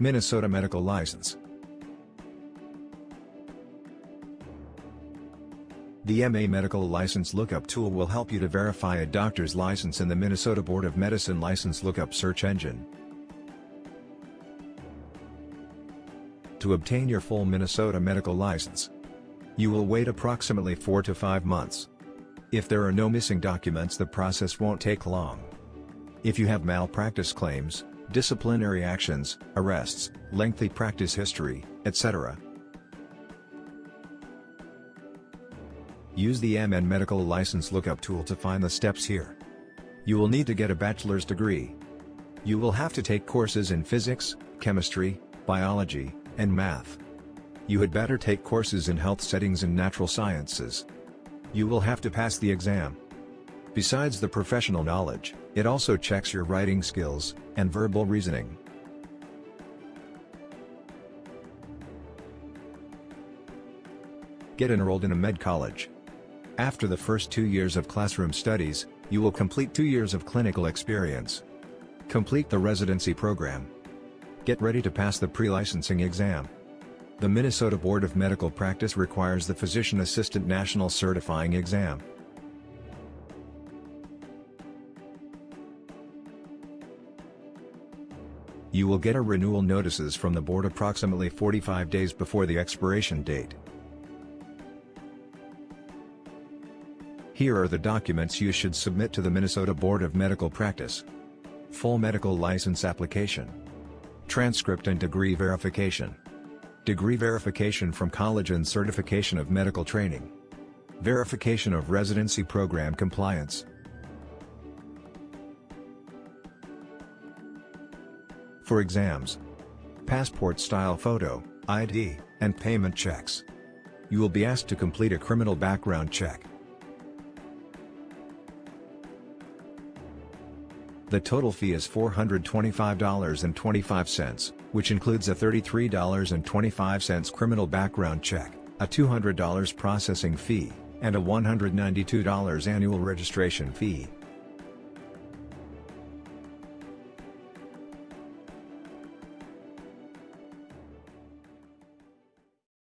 Minnesota Medical License. The MN Medical License Lookup tool will help you to verify a doctor's license in the Minnesota Board of Medicine License Lookup search engine. To obtain your full Minnesota medical license, you will wait approximately 4 to 5 months. If there are no missing documents the process won't take long. If you have malpractice claims, disciplinary actions, arrests, lengthy practice history, etc. Use the MN Medical License Lookup tool to find the steps here. You will need to get a bachelor's degree. You will have to take courses in physics, chemistry, biology, and math. You had better take courses in health settings and natural sciences. You will have to pass the exam. Besides the professional knowledge, it also checks your writing skills, and verbal reasoning. Get enrolled in a med college. After the first two years of classroom studies, you will complete two years of clinical experience. Complete the residency program. Get ready to pass the pre-licensing exam. The Minnesota Board of Medical Practice requires the Physician Assistant National Certifying Exam. You will get a renewal notices from the board approximately 45 days before the expiration date. Here are the documents you should submit to the Minnesota Board of Medical Practice. Full medical license application. Transcript and degree verification. Degree verification from college and certification of medical training. Verification of residency program compliance. For exams. Passport style photo, ID, and payment checks. You will be asked to complete a criminal background check. The total fee is $425.25, which includes a $33.25 criminal background check, a $200 processing fee, and a $192 annual registration fee.